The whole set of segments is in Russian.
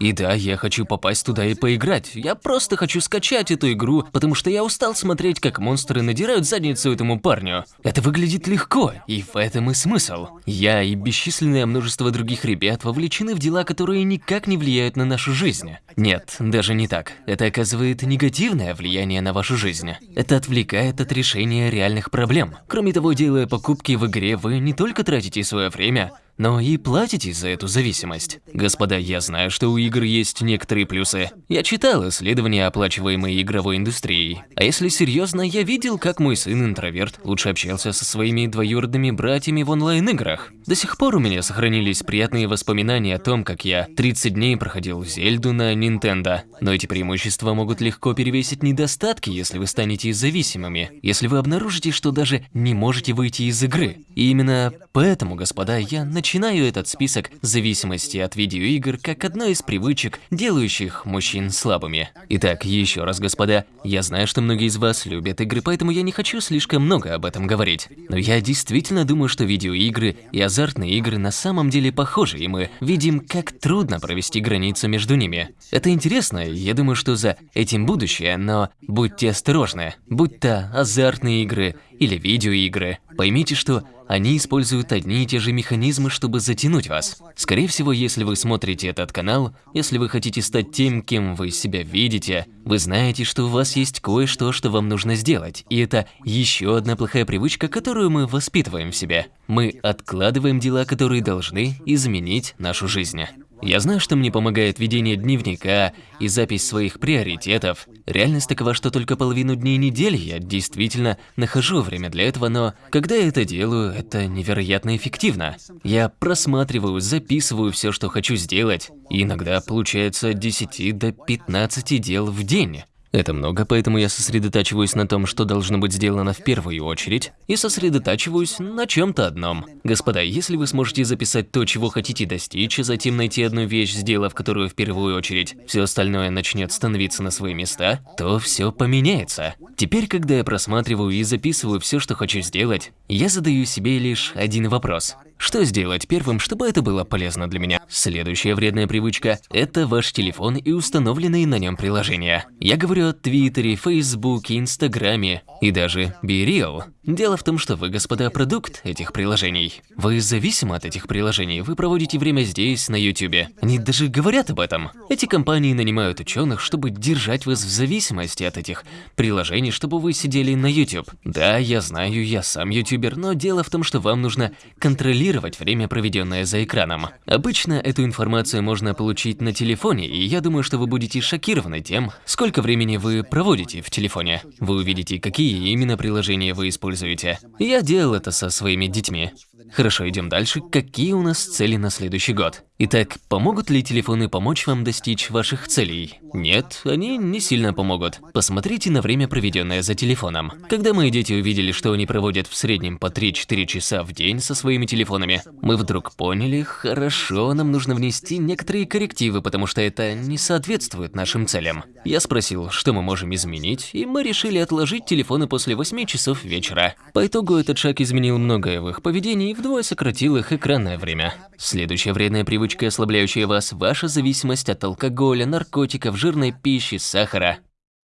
И да, я хочу попасть туда и поиграть. Я просто хочу скачать эту игру, потому что я устал смотреть, как монстры надирают задницу этому парню. Это выглядит легко, и в этом и смысл. Я и бесчисленное множество других ребят вовлечены в дела, которые никак не влияют на нашу жизнь. Нет, даже не так. Это оказывает негативное влияние на вашу жизнь. Это отвлекает от решения реальных проблем. Кроме того, делая покупки в игре, вы не только тратите свое время, но и платите за эту зависимость. Господа, я знаю, что у игр есть некоторые плюсы. Я читал исследования, оплачиваемые игровой индустрией. А если серьезно, я видел, как мой сын-интроверт лучше общался со своими двоюродными братьями в онлайн-играх. До сих пор у меня сохранились приятные воспоминания о том, как я 30 дней проходил Зельду на Nintendo. Но эти преимущества могут легко перевесить недостатки, если вы станете зависимыми. Если вы обнаружите, что даже не можете выйти из игры. И именно поэтому, господа, я начинаю Начинаю этот список зависимости от видеоигр как одной из привычек, делающих мужчин слабыми. Итак, еще раз, господа, я знаю, что многие из вас любят игры, поэтому я не хочу слишком много об этом говорить. Но я действительно думаю, что видеоигры и азартные игры на самом деле похожи, и мы видим, как трудно провести границу между ними. Это интересно, я думаю, что за этим будущее, но будьте осторожны. Будь то азартные игры или видеоигры, поймите, что они используют одни и те же механизмы, чтобы затянуть вас. Скорее всего, если вы смотрите этот канал, если вы хотите стать тем, кем вы себя видите, вы знаете, что у вас есть кое-что, что вам нужно сделать. И это еще одна плохая привычка, которую мы воспитываем в себе. Мы откладываем дела, которые должны изменить нашу жизнь. Я знаю, что мне помогает ведение дневника и запись своих приоритетов. Реальность такова, что только половину дней недели я действительно нахожу время для этого, но когда я это делаю, это невероятно эффективно. Я просматриваю, записываю все, что хочу сделать, и иногда получается от 10 до 15 дел в день. Это много, поэтому я сосредотачиваюсь на том, что должно быть сделано в первую очередь, и сосредотачиваюсь на чем-то одном. Господа, если вы сможете записать то, чего хотите достичь, и затем найти одну вещь, сделав которую в первую очередь, все остальное начнет становиться на свои места, то все поменяется. Теперь, когда я просматриваю и записываю все, что хочу сделать, я задаю себе лишь один вопрос. Что сделать первым, чтобы это было полезно для меня? Следующая вредная привычка – это ваш телефон и установленные на нем приложения. Я говорю о Твиттере, Фейсбуке, Инстаграме и даже BeReal. Дело в том, что вы, господа, продукт этих приложений. Вы зависимы от этих приложений, вы проводите время здесь, на YouTube. Они даже говорят об этом. Эти компании нанимают ученых, чтобы держать вас в зависимости от этих приложений, чтобы вы сидели на YouTube. Да, я знаю, я сам ютубер, но дело в том, что вам нужно контролировать время, проведенное за экраном. Обычно эту информацию можно получить на телефоне, и я думаю, что вы будете шокированы тем, сколько времени вы проводите в телефоне. Вы увидите, какие именно приложения вы используете. Я делал это со своими детьми. Хорошо, идем дальше. Какие у нас цели на следующий год? Итак, помогут ли телефоны помочь вам достичь ваших целей? Нет, они не сильно помогут. Посмотрите на время, проведенное за телефоном. Когда мои дети увидели, что они проводят в среднем по 3-4 часа в день со своими телефонами, мы вдруг поняли, хорошо, нам нужно внести некоторые коррективы, потому что это не соответствует нашим целям. Я спросил, что мы можем изменить, и мы решили отложить телефоны после 8 часов вечера. По итогу этот шаг изменил многое в их поведении и вдвое сократил их экранное время. Следующая вредная привычка ослабляющая вас, ваша зависимость от алкоголя, наркотиков, жирной пищи, сахара.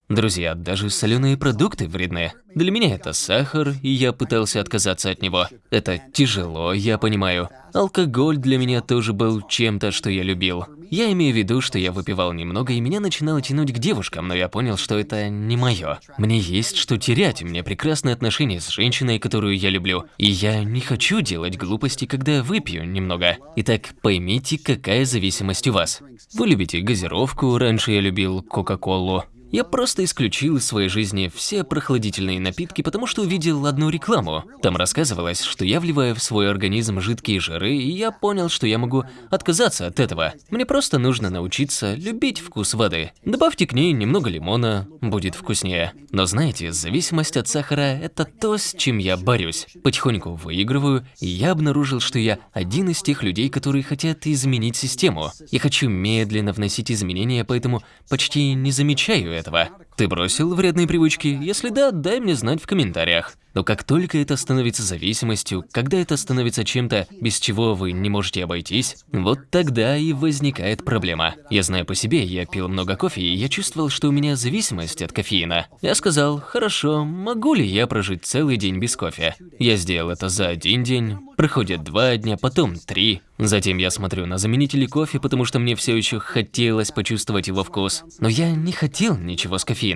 Друзья, даже соленые продукты вредны. Для меня это сахар, и я пытался отказаться от него. Это тяжело, я понимаю. Алкоголь для меня тоже был чем-то, что я любил. Я имею в виду, что я выпивал немного, и меня начинало тянуть к девушкам, но я понял, что это не мое. Мне есть что терять, у меня прекрасные отношения с женщиной, которую я люблю. И я не хочу делать глупости, когда выпью немного. Итак, поймите, какая зависимость у вас. Вы любите газировку, раньше я любил Кока-Колу. Я просто исключил из своей жизни все прохладительные напитки, потому что увидел одну рекламу. Там рассказывалось, что я вливаю в свой организм жидкие жиры, и я понял, что я могу отказаться от этого. Мне просто нужно научиться любить вкус воды. Добавьте к ней немного лимона, будет вкуснее. Но знаете, зависимость от сахара – это то, с чем я борюсь. Потихоньку выигрываю, и я обнаружил, что я один из тех людей, которые хотят изменить систему. Я хочу медленно вносить изменения, поэтому почти не замечаю этого. Ты бросил вредные привычки? Если да, дай мне знать в комментариях. Но как только это становится зависимостью, когда это становится чем-то, без чего вы не можете обойтись, вот тогда и возникает проблема. Я знаю по себе, я пил много кофе, и я чувствовал, что у меня зависимость от кофеина. Я сказал, хорошо, могу ли я прожить целый день без кофе? Я сделал это за один день, проходит два дня, потом три. Затем я смотрю на заменители кофе, потому что мне все еще хотелось почувствовать его вкус. Но я не хотел ничего с кофеином.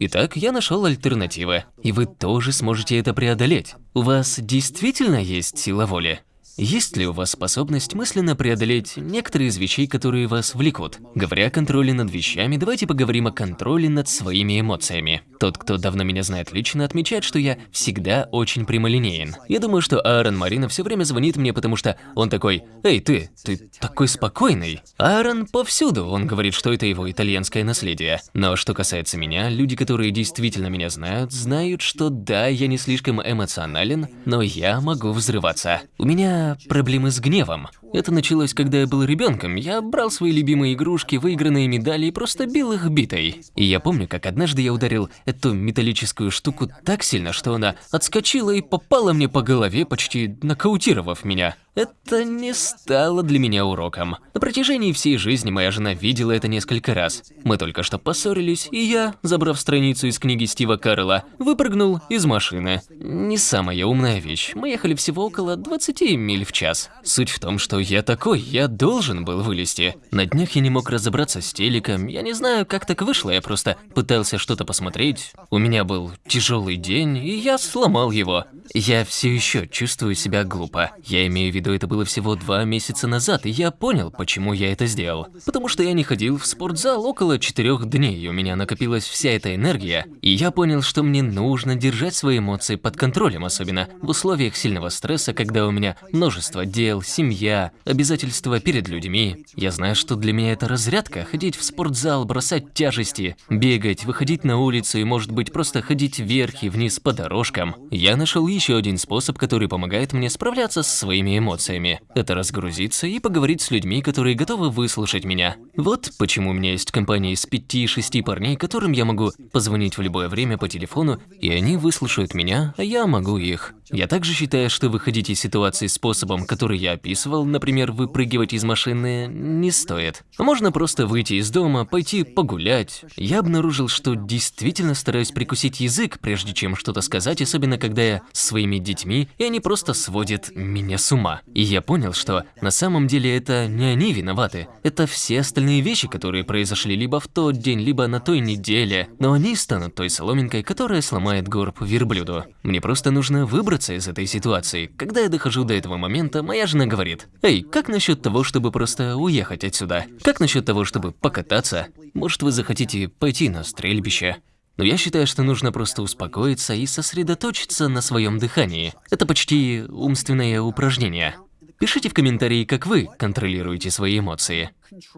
Итак, я нашел альтернативы. И вы тоже сможете это преодолеть. У вас действительно есть сила воли? Есть ли у вас способность мысленно преодолеть некоторые из вещей, которые вас влекут? Говоря о контроле над вещами, давайте поговорим о контроле над своими эмоциями. Тот, кто давно меня знает лично, отмечает, что я всегда очень прямолинеен. Я думаю, что Аарон Марина все время звонит мне, потому что он такой «Эй, ты, ты такой спокойный». Аарон повсюду, он говорит, что это его итальянское наследие. Но что касается меня, люди, которые действительно меня знают, знают, что да, я не слишком эмоционален, но я могу взрываться. У меня проблемы с гневом. Это началось, когда я был ребенком. Я брал свои любимые игрушки, выигранные медали и просто бил их битой. И я помню, как однажды я ударил эту металлическую штуку так сильно, что она отскочила и попала мне по голове, почти нокаутировав меня. Это не стало для меня уроком. На протяжении всей жизни моя жена видела это несколько раз. Мы только что поссорились, и я, забрав страницу из книги Стива Карла, выпрыгнул из машины. Не самая умная вещь. Мы ехали всего около 20 миль в час. Суть в том, что я такой, я должен был вылезти. На днях я не мог разобраться с телеком, я не знаю, как так вышло, я просто пытался что-то посмотреть. У меня был тяжелый день, и я сломал его. Я все еще чувствую себя глупо. Я имею в виду, это было всего два месяца назад, и я понял, почему я это сделал. Потому что я не ходил в спортзал около четырех дней, и у меня накопилась вся эта энергия, и я понял, что мне нужно держать свои эмоции под контролем, особенно в условиях сильного стресса, когда у меня множество дел, семья, обязательства перед людьми. Я знаю, что для меня это разрядка – ходить в спортзал, бросать тяжести, бегать, выходить на улицу и, может быть, просто ходить вверх и вниз по дорожкам. Я нашел еще один способ, который помогает мне справляться с своими эмоциями. Это разгрузиться и поговорить с людьми, которые готовы выслушать меня. Вот почему у меня есть компания из пяти-шести парней, которым я могу позвонить в любое время по телефону, и они выслушают меня, а я могу их. Я также считаю, что выходить из ситуации способом, который я описывал, например, выпрыгивать из машины, не стоит. Можно просто выйти из дома, пойти погулять. Я обнаружил, что действительно стараюсь прикусить язык, прежде чем что-то сказать, особенно когда я с своими детьми, и они просто сводят меня с ума. И я понял, что на самом деле это не они виноваты. Это все остальные вещи, которые произошли либо в тот день, либо на той неделе. Но они станут той соломинкой, которая сломает горб верблюду. Мне просто нужно выбрать выбраться из этой ситуации. Когда я дохожу до этого момента, моя жена говорит, «Эй, как насчет того, чтобы просто уехать отсюда? Как насчет того, чтобы покататься? Может, вы захотите пойти на стрельбище?» Но я считаю, что нужно просто успокоиться и сосредоточиться на своем дыхании. Это почти умственное упражнение. Пишите в комментарии, как вы контролируете свои эмоции.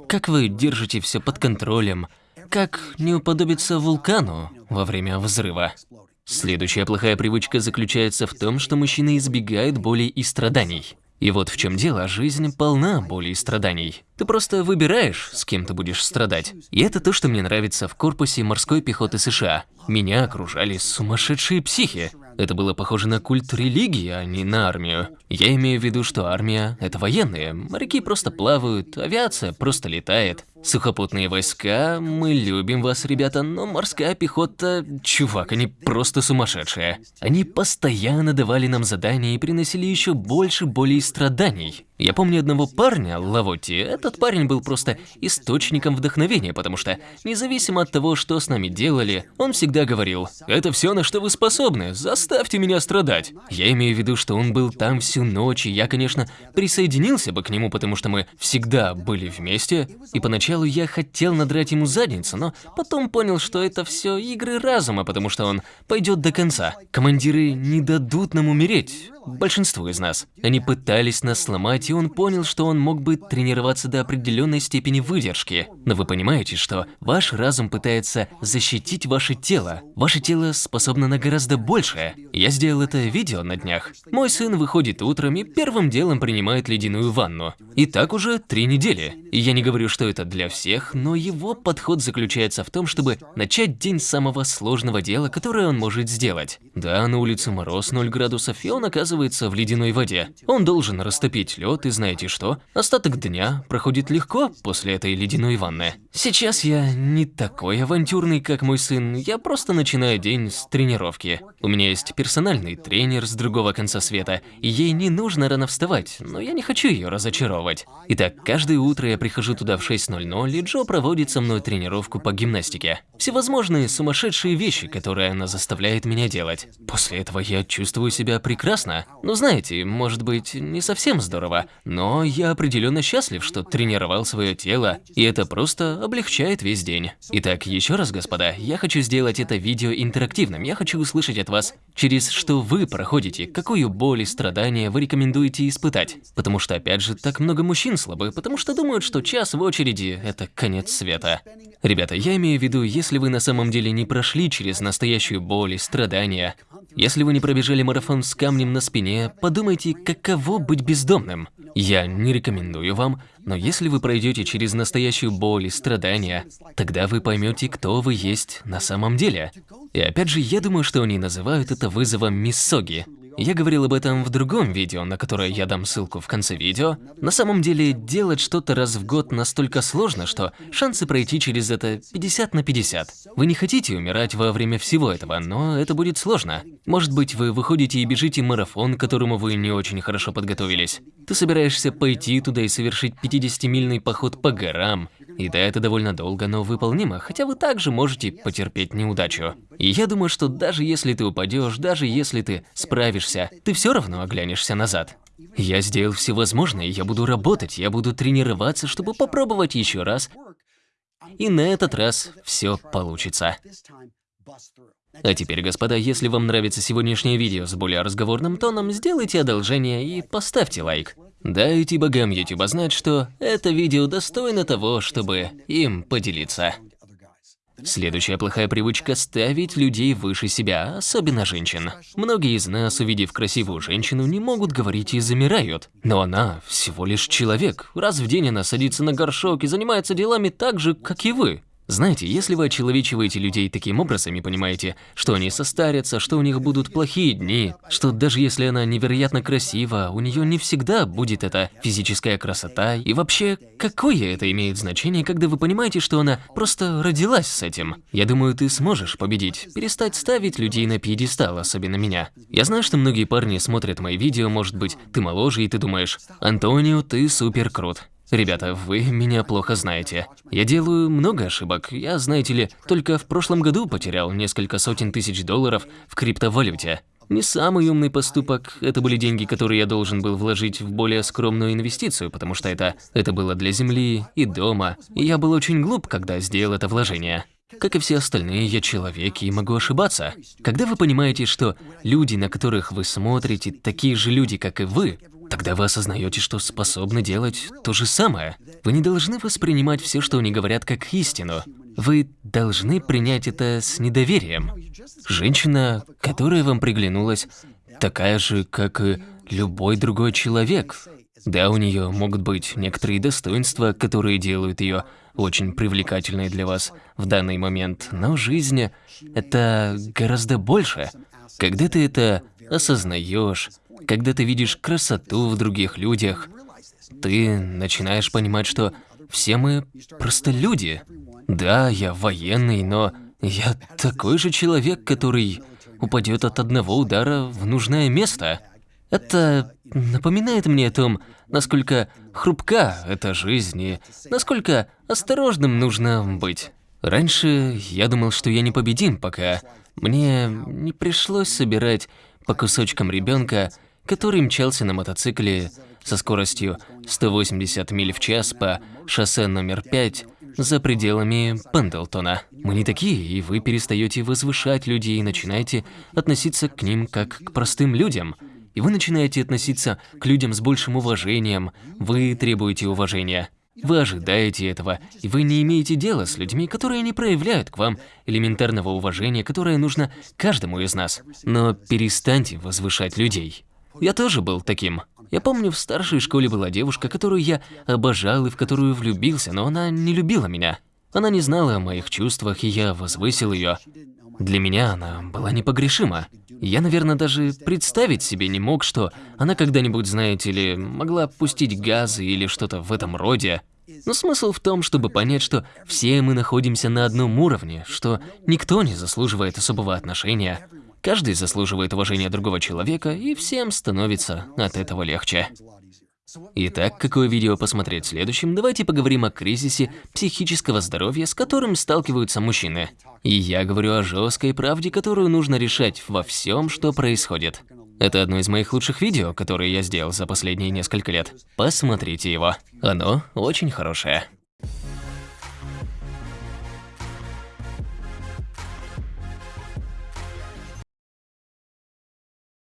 Как вы держите все под контролем. Как не уподобиться вулкану во время взрыва. Следующая плохая привычка заключается в том, что мужчины избегают боли и страданий. И вот в чем дело, жизнь полна боли и страданий. Ты просто выбираешь, с кем ты будешь страдать. И это то, что мне нравится в корпусе морской пехоты США. Меня окружали сумасшедшие психи. Это было похоже на культ религии, а не на армию. Я имею в виду, что армия – это военные. Моряки просто плавают, авиация просто летает. Сухопутные войска, мы любим вас, ребята, но морская пехота, чувак, они просто сумасшедшие. Они постоянно давали нам задания и приносили еще больше боли и страданий. Я помню одного парня, Лавотти, этот парень был просто источником вдохновения, потому что, независимо от того, что с нами делали, он всегда говорил, «Это все, на что вы способны, заставьте меня страдать». Я имею в виду, что он был там всю ночь, и я, конечно, присоединился бы к нему, потому что мы всегда были вместе, и поначалу я хотел надрать ему задницу, но потом понял, что это все игры разума, потому что он пойдет до конца. Командиры не дадут нам умереть, большинству из нас. Они пытались нас сломать, и он понял, что он мог бы тренироваться до определенной степени выдержки. Но вы понимаете, что ваш разум пытается защитить ваше тело. Ваше тело способно на гораздо большее. Я сделал это видео на днях. Мой сын выходит утром и первым делом принимает ледяную ванну. И так уже три недели. И я не говорю, что это для всех, но его подход заключается в том, чтобы начать день с самого сложного дела, которое он может сделать. Да, на улице мороз 0 градусов, и он оказывается в ледяной воде. Он должен растопить лед, и знаете что? Остаток дня проходит легко после этой ледяной ванны. Сейчас я не такой авантюрный, как мой сын, я просто начинаю день с тренировки. У меня есть персональный тренер с другого конца света, и ей не нужно рано вставать, но я не хочу ее разочаровывать. Итак, каждое утро я прихожу туда в 6.00, и Джо проводит со мной тренировку по гимнастике. Всевозможные сумасшедшие вещи, которые она заставляет меня делать. После этого я чувствую себя прекрасно. Ну знаете, может быть, не совсем здорово, но я определенно счастлив, что тренировал свое тело, и это просто облегчает весь день. Итак, еще раз, господа, я хочу сделать это видео интерактивным. Я хочу услышать от вас, через что вы проходите, какую боль и страдания вы рекомендуете испытать. Потому что, опять же, так много мужчин слабы, потому что думают, что час в очереди – это конец света. Ребята, я имею в виду, если вы на самом деле не прошли через настоящую боль и страдания, если вы не пробежали марафон с камнем на спине, подумайте, каково быть бездомным. Я не рекомендую вам, но если вы пройдете через настоящую боль и страдания, тогда вы поймете, кто вы есть на самом деле. И опять же, я думаю, что они называют это вызовом Миссоги. Я говорил об этом в другом видео, на которое я дам ссылку в конце видео. На самом деле, делать что-то раз в год настолько сложно, что шансы пройти через это 50 на 50. Вы не хотите умирать во время всего этого, но это будет сложно. Может быть, вы выходите и бежите марафон, к которому вы не очень хорошо подготовились. Ты собираешься пойти туда и совершить 50-мильный поход по горам, и да, это довольно долго, но выполнимо, хотя вы также можете потерпеть неудачу. И я думаю, что даже если ты упадешь, даже если ты справишься, ты все равно оглянешься назад. Я сделал все возможное, я буду работать, я буду тренироваться, чтобы попробовать еще раз. И на этот раз все получится. А теперь, господа, если вам нравится сегодняшнее видео с более разговорным тоном, сделайте одолжение и поставьте лайк. Дайте богам YouTube знать, что это видео достойно того, чтобы им поделиться. Следующая плохая привычка – ставить людей выше себя, особенно женщин. Многие из нас, увидев красивую женщину, не могут говорить и замирают. Но она всего лишь человек. Раз в день она садится на горшок и занимается делами так же, как и вы. Знаете, если вы очеловечиваете людей таким образом и понимаете, что они состарятся, что у них будут плохие дни, что даже если она невероятно красива, у нее не всегда будет эта физическая красота, и вообще, какое это имеет значение, когда вы понимаете, что она просто родилась с этим? Я думаю, ты сможешь победить, перестать ставить людей на пьедестал, особенно меня. Я знаю, что многие парни смотрят мои видео, может быть, ты моложе и ты думаешь, Антонио, ты супер крут. Ребята, вы меня плохо знаете. Я делаю много ошибок. Я, знаете ли, только в прошлом году потерял несколько сотен тысяч долларов в криптовалюте. Не самый умный поступок, это были деньги, которые я должен был вложить в более скромную инвестицию, потому что это, это было для земли и дома, и я был очень глуп, когда сделал это вложение. Как и все остальные, я человек и могу ошибаться. Когда вы понимаете, что люди, на которых вы смотрите, такие же люди, как и вы, Тогда вы осознаете, что способны делать то же самое. Вы не должны воспринимать все, что они говорят, как истину. Вы должны принять это с недоверием. Женщина, которая вам приглянулась, такая же, как и любой другой человек. Да, у нее могут быть некоторые достоинства, которые делают ее очень привлекательной для вас в данный момент, но жизнь – это гораздо больше. Когда ты это осознаешь, когда ты видишь красоту в других людях, ты начинаешь понимать, что все мы просто люди. Да, я военный, но я такой же человек, который упадет от одного удара в нужное место. Это напоминает мне о том, насколько хрупка эта жизнь и насколько осторожным нужно быть. Раньше я думал, что я непобедим, пока мне не пришлось собирать по кусочкам ребенка который мчался на мотоцикле со скоростью 180 миль в час по шоссе номер 5 за пределами Пендлтона. Мы не такие, и вы перестаете возвышать людей и начинаете относиться к ним как к простым людям. и вы начинаете относиться к людям с большим уважением, вы требуете уважения. Вы ожидаете этого, и вы не имеете дела с людьми, которые не проявляют к вам элементарного уважения, которое нужно каждому из нас. Но перестаньте возвышать людей. Я тоже был таким. Я помню, в старшей школе была девушка, которую я обожал и в которую влюбился, но она не любила меня. Она не знала о моих чувствах, и я возвысил ее. Для меня она была непогрешима. Я, наверное, даже представить себе не мог, что она когда-нибудь, знаете ли, могла пустить газы или что-то в этом роде. Но смысл в том, чтобы понять, что все мы находимся на одном уровне, что никто не заслуживает особого отношения. Каждый заслуживает уважения другого человека, и всем становится от этого легче. Итак, какое видео посмотреть следующим, давайте поговорим о кризисе психического здоровья, с которым сталкиваются мужчины. И я говорю о жесткой правде, которую нужно решать во всем, что происходит. Это одно из моих лучших видео, которые я сделал за последние несколько лет. Посмотрите его. Оно очень хорошее.